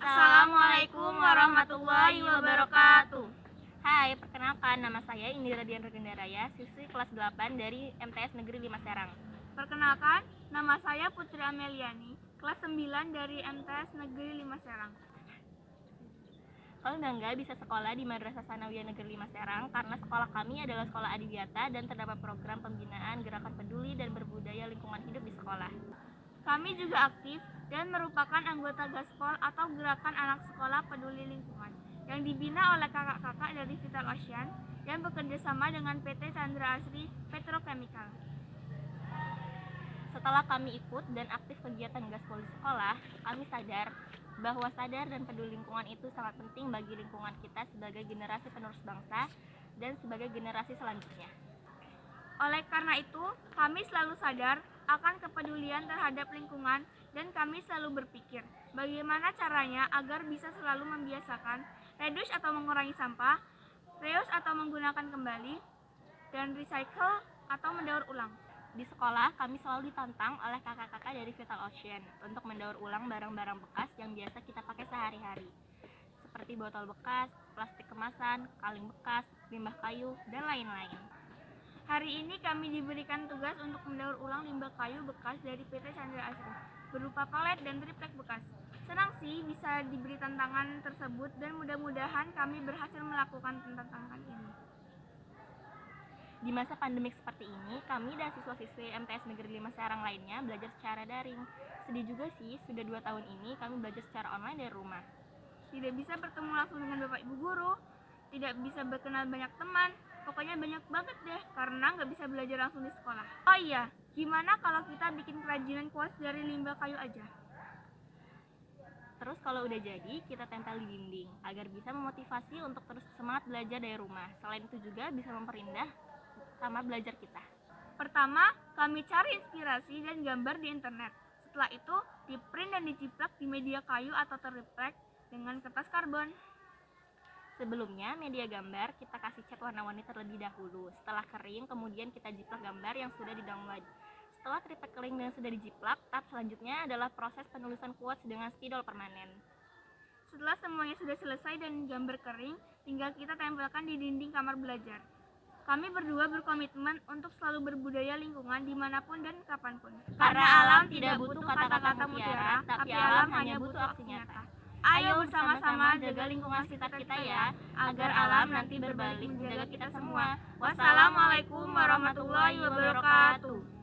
Assalamualaikum warahmatullahi wabarakatuh. Hai, perkenalkan nama saya Indira Dian Regendaraya, siswi kelas 8 dari MTS Negeri 5 Serang. Perkenalkan, nama saya Putri Ameliani, kelas 9 dari MTS Negeri 5 Serang. Kami bangga bisa sekolah di Madrasah Sanawiyah Negeri 5 Serang karena sekolah kami adalah sekolah adiwiyata dan terdapat program pembinaan gerakan peduli dan berbudaya lingkungan hidup di sekolah. Kami juga aktif dan merupakan anggota Gaspol atau Gerakan Anak Sekolah Peduli Lingkungan yang dibina oleh kakak-kakak dari Vital Ocean dan bekerja sama dengan PT Chandra Asri Petrochemical. Setelah kami ikut dan aktif kegiatan gaspol di sekolah, kami sadar bahwa sadar dan peduli lingkungan itu sangat penting bagi lingkungan kita sebagai generasi penerus bangsa dan sebagai generasi selanjutnya. Oleh karena itu, kami selalu sadar akan kepedulian terhadap lingkungan dan kami selalu berpikir bagaimana caranya agar bisa selalu membiasakan reduce atau mengurangi sampah, reuse atau menggunakan kembali, dan recycle atau mendaur ulang. Di sekolah, kami selalu ditantang oleh kakak-kakak dari Vital Ocean untuk mendaur ulang barang-barang bekas yang biasa kita pakai sehari-hari. Seperti botol bekas, plastik kemasan, kaleng bekas, limbah kayu, dan lain-lain. Hari ini kami diberikan tugas untuk mendaur ulang limbah kayu bekas dari PT Chandra Asri berupa palet dan triplek bekas. Senang sih bisa diberi tantangan tersebut dan mudah-mudahan kami berhasil melakukan tantangan ini. Di masa pandemik seperti ini, kami dan siswa-siswi MTS Negeri 5 Serang lainnya belajar secara daring. Sedih juga sih, sudah dua tahun ini kami belajar secara online dari rumah. Tidak bisa bertemu langsung dengan Bapak Ibu Guru, tidak bisa berkenal banyak teman, pokoknya banyak banget deh karena nggak bisa belajar langsung di sekolah. Oh iya, gimana kalau kita bikin kerajinan kuas dari limbah kayu aja? Terus kalau udah jadi, kita tempel di dinding agar bisa memotivasi untuk terus semangat belajar dari rumah. Selain itu juga bisa memperindah sama belajar kita. Pertama, kami cari inspirasi dan gambar di internet. Setelah itu, di-print dan dijiplak di media kayu atau terreplek dengan kertas karbon. Sebelumnya, media gambar kita kasih cat warna-warni terlebih dahulu. Setelah kering, kemudian kita jiplak gambar yang sudah di-download. Setelah triplek kering dan sudah dijiplak, tahap selanjutnya adalah proses penulisan quotes dengan spidol permanen. Setelah semuanya sudah selesai dan gambar kering, tinggal kita tempelkan di dinding kamar belajar. Kami berdua berkomitmen untuk selalu berbudaya lingkungan di mana pun dan kapan pun. Karena alam tidak butuh kata-kata mutiara, tapi alam hanya butuh aksi nyata. Ayo bersama-sama jaga lingkungan sekitar kita ya, agar alam nanti berbalik menjaga kita semua. Wassalamualaikum warahmatullahi wabarakatuh.